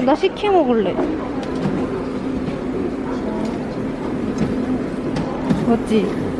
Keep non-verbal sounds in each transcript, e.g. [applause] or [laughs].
나 식혜 먹을래. 맞지?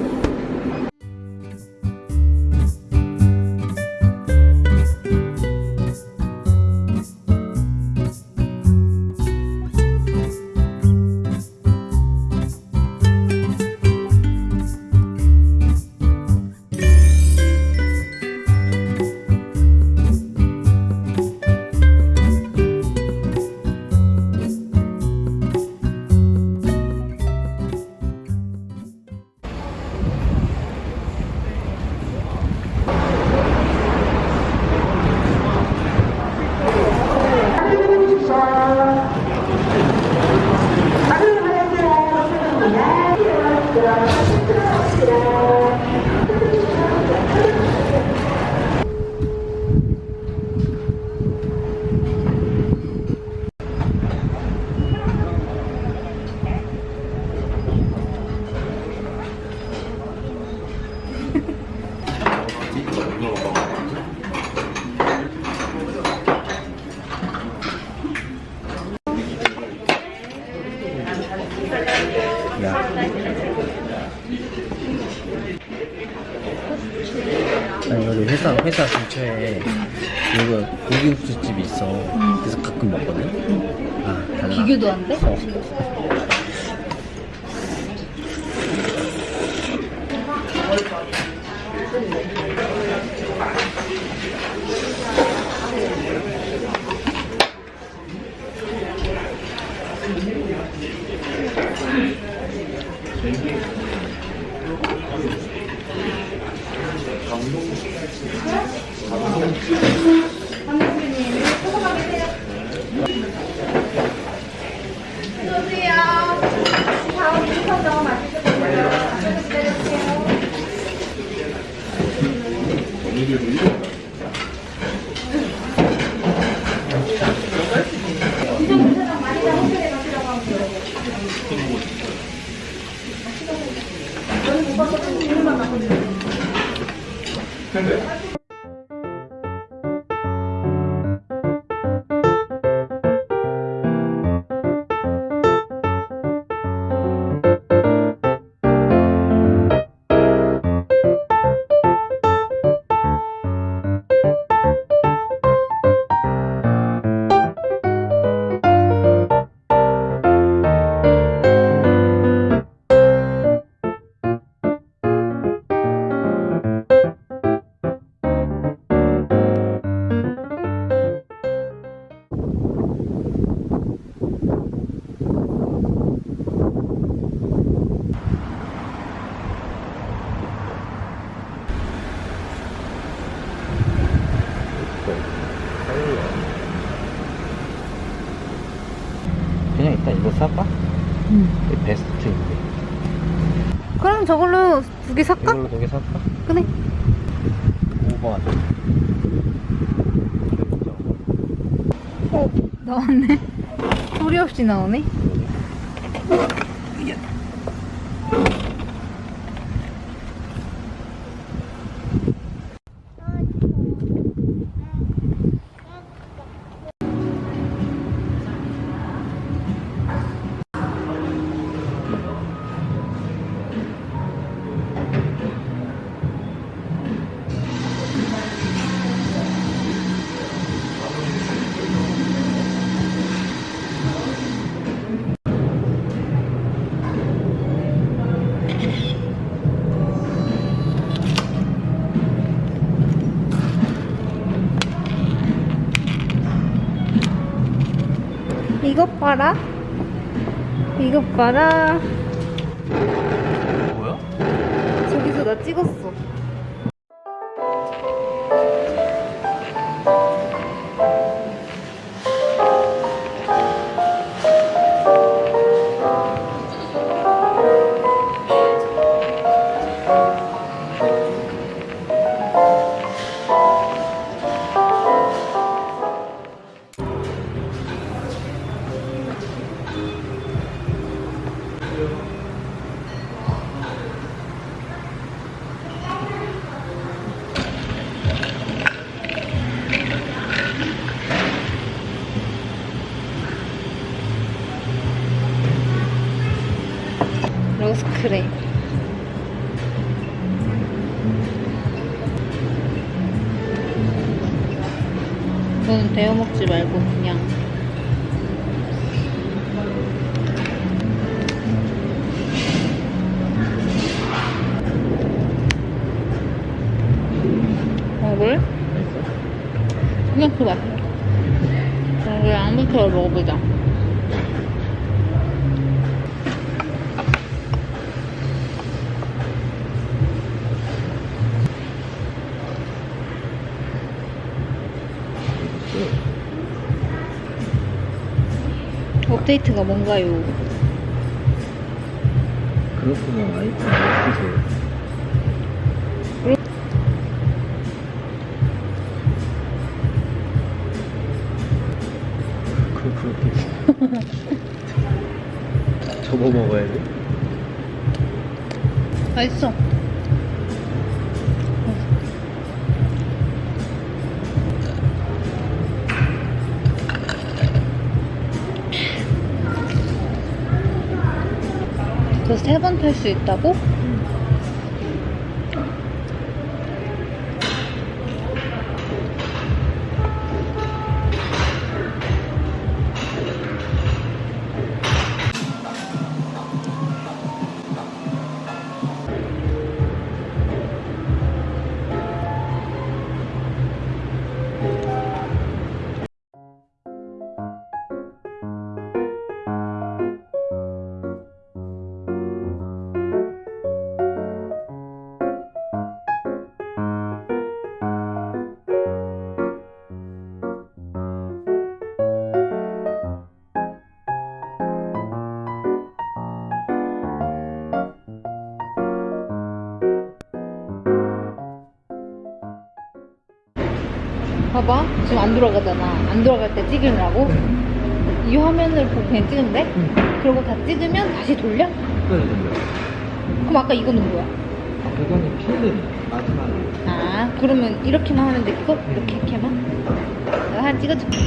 아니 여기 회사 회사 근처에 이거 고기국수집이 있어. 그래서 가끔 먹거든. 아 달라. 비교도 안 돼? 어. 감독님 그냥 이걸로 두개 살까? 그래. 5번. 어, 나왔네. 소리 없이 나오네. 이것 봐라. 이것 봐라. 뭐야? 저기서 나 찍었어. 크레임. 이거는 데워 먹지 말고 그냥 업데이트가 뭔가요? 그렇구나 아이폰 없으세요 그 그렇게 접어 먹어야 돼? 맛있어. 세 번 탈 수 있다고? 봐봐. 지금 안 돌아가잖아. 안 돌아갈 때 찍으려고. 이 화면을 보고 그냥 찍으면 돼? 그리고 다 찍으면 다시 돌려? 그래 돌려 그럼 아까 이거는 뭐야? 그거는 필름 마지막에 아, 그러면 이렇게만 하면 돼, 그거? 이렇게, 이렇게만? 내가 하나 찍어줄게.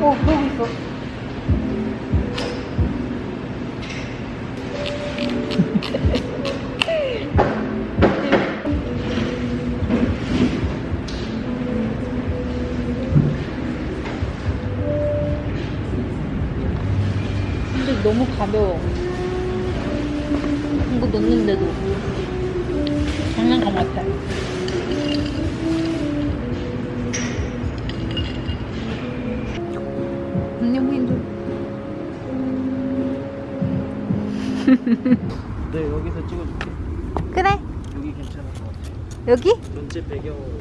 어, 그러고 있어. 너무 가벼워. 이거 넣는데도. 장난감 같아. 안녕 힘들. 네 여기서 찍어줄게 그래. 여기 괜찮을 것 같아 여기? 전체 배경으로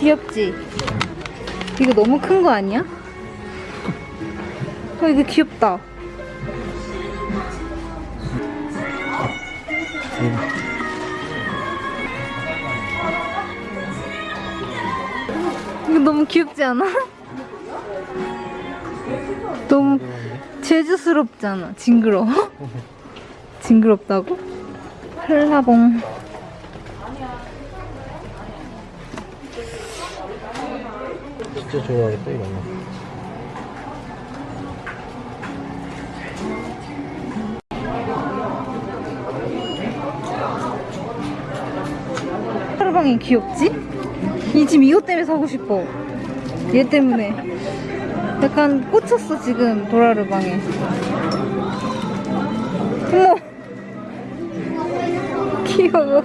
귀엽지? 이거 너무 큰 거 아니야? 어, 이거 귀엽다. 이거 너무 귀엽지 않아? 너무 재주스럽잖아. 징그러워. [laughs] 징그럽다고? 한라봉. 진짜 좋아하겠다 이런 거. 하루방이 귀엽지? 이 지금 이것 때문에 사고 싶어. 얘 때문에. 약간 꽂혔어 지금 도라르방에. 어머. [laughs] 귀여워.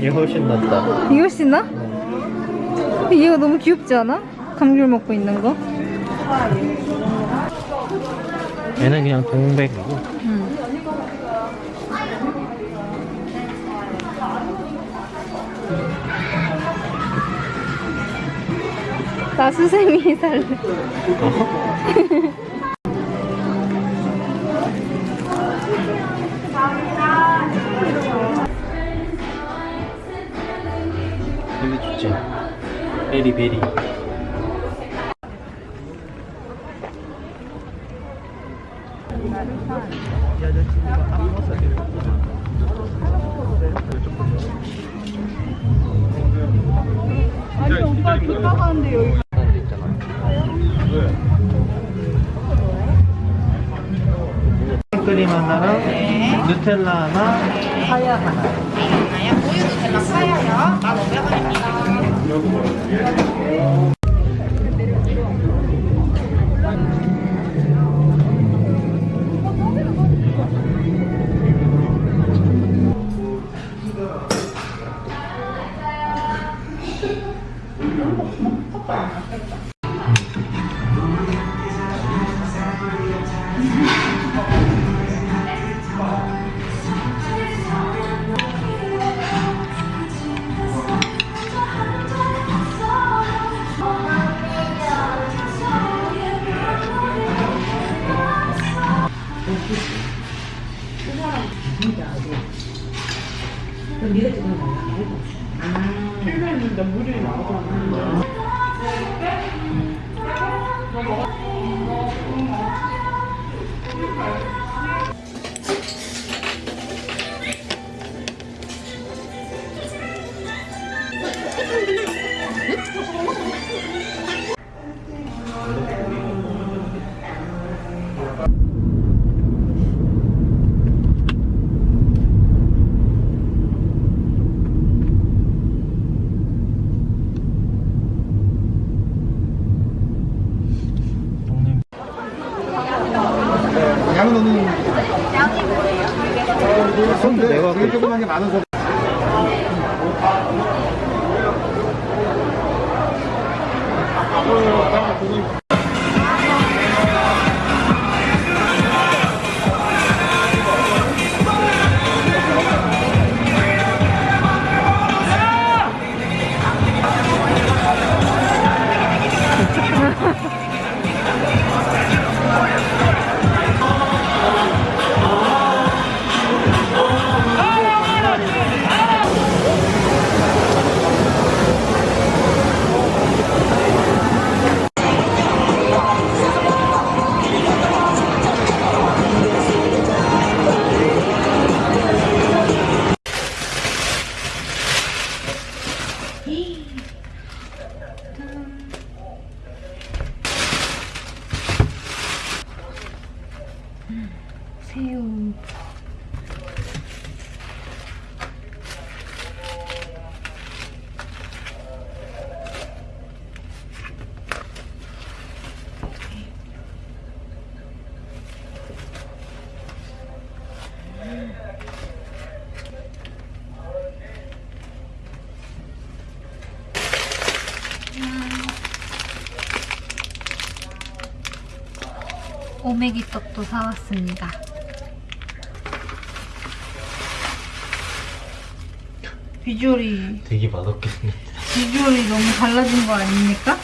얘 훨씬 낫다. 이거 신나? 얘가 너무 귀엽지 않아? 감귤 먹고 있는 거? 얘는 그냥 동백이고 응. 나 수세미 살래. 되게 좋지. 베리베리. 크림 하나랑 누텔라 하나, 하야 하나. 우유 누텔라 파야요. 1,500원입니다. 되게 조그 새우. 오메기 떡도 사왔습니다. 비주얼이 되게 생겼다. 비주얼이 너무 달라진 거 아닙니까?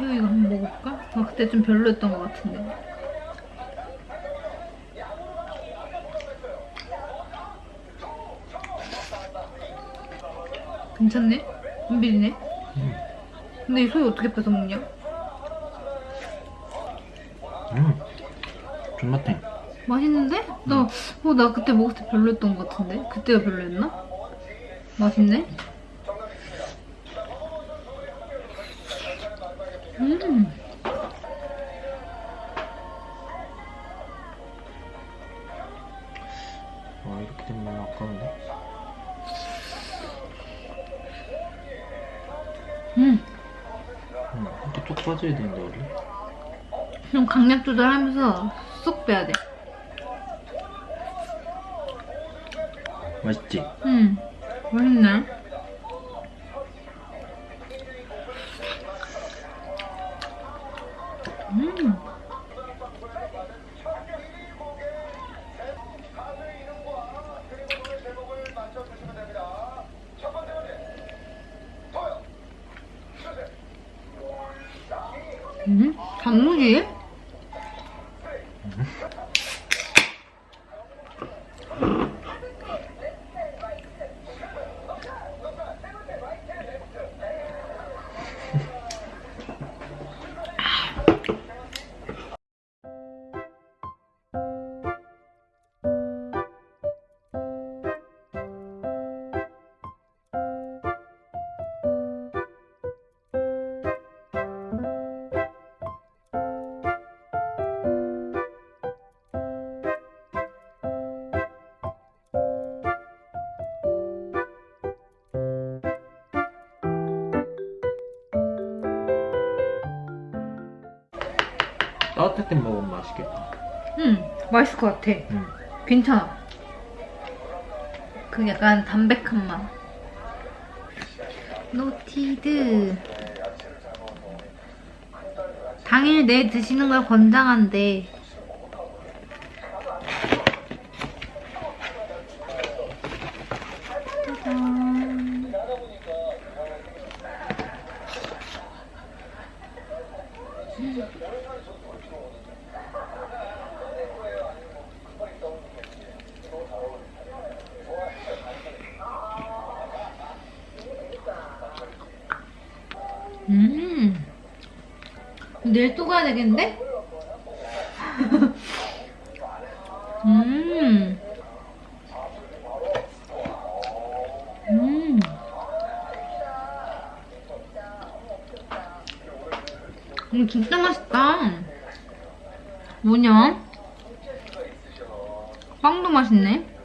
새우 이거 한번 먹어볼까? 아, 그때 좀 별로였던 것 같은데. 괜찮네? 안 비리네? 근데 이 소유 어떻게 뺏어 먹냐? 음. 존맛해. 맛있는데? 나, 어, 나 그때 먹을 때 별로였던 것 같은데? 그때가 별로였나? 맛있네? 와, 이렇게 되면 너무 아까운데? 음. 응. 이렇게 쭉 빠져야 되는데, 원래? 좀 강약 조절하면서 쏙 빼야 돼. 맛있지? 음. 맛있네. 음? 단무지? 따뜻할 때 먹으면 맛있겠다. 음, 맛있을 것 같아. 응. 괜찮아. 그 약간 담백한 맛. Knotted. 당일 내 드시는 걸 권장한대. 짜잔. 음. 내일 또 가야 되겠는데? 음. 음. 이거 진짜 맛있다. 뭐냐? 빵도 맛있네.